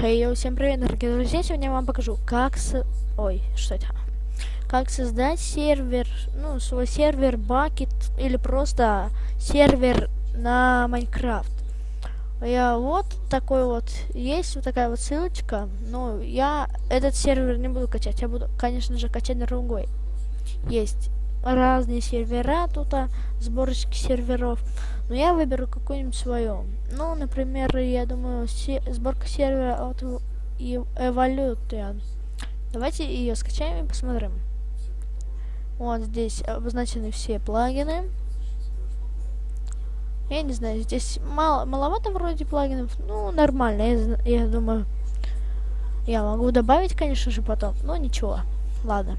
Хей, всем привет, дорогие друзья! Сегодня я вам покажу, как с... Ой, что это? Как создать сервер, ну, свой сервер Bucket или просто сервер на Майнкрафт. Я вот такой вот, есть вот такая вот ссылочка, но я этот сервер не буду качать, я буду, конечно же, качать другой. Есть разные сервера тут, а, сборочки серверов. Но я выберу какую-нибудь свою. Ну, например, я думаю, се сборка сервера от Evolution. Давайте ее скачаем и посмотрим. Вот здесь обозначены все плагины. Я не знаю, здесь мало, маловато вроде плагинов. Ну, нормально, я, я думаю. Я могу добавить, конечно же, потом. Но ничего. Ладно.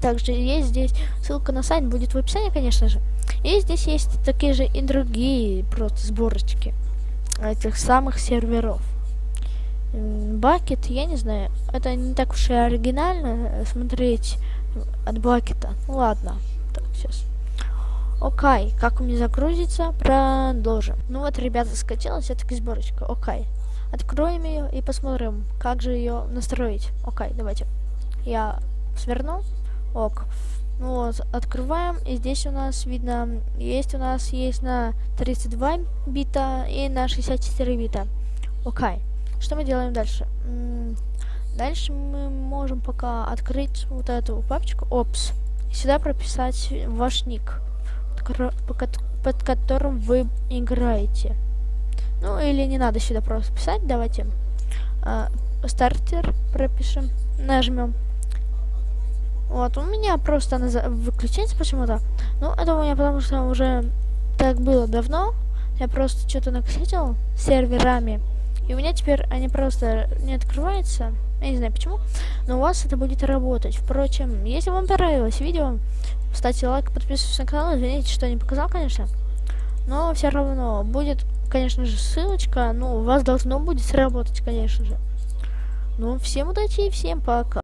Также есть здесь ссылка на сайт, будет в описании, конечно же. И здесь есть такие же и другие просто сборочки этих самых серверов. Бакет, я не знаю, это не так уж и оригинально смотреть от бакета. Ну ладно, так, сейчас. Окей, как у меня загрузится, продолжим. Ну вот, ребята, скачалась все-таки сборочка. Окей. Откроем ее и посмотрим, как же ее настроить. Окей, давайте. Я сверну. Ок. Ну вот, открываем, и здесь у нас видно, есть у нас есть на 32 бита и на 64 бита. Окей. Что мы делаем дальше? дальше мы можем пока открыть вот эту папочку, опс, сюда прописать ваш ник, под которым вы играете. Ну, или не надо сюда просто писать, давайте. А, стартер пропишем, нажмем вот, у меня просто она выключается почему-то. Ну, это у меня потому что уже так было давно. Я просто что-то накосячил серверами. И у меня теперь они просто не открываются. Я не знаю почему. Но у вас это будет работать. Впрочем, если вам понравилось видео, ставьте лайк, подписывайтесь на канал. Извините, что не показал, конечно. Но все равно будет, конечно же, ссылочка. Ну, у вас должно будет сработать, конечно же. Ну, всем удачи и всем пока.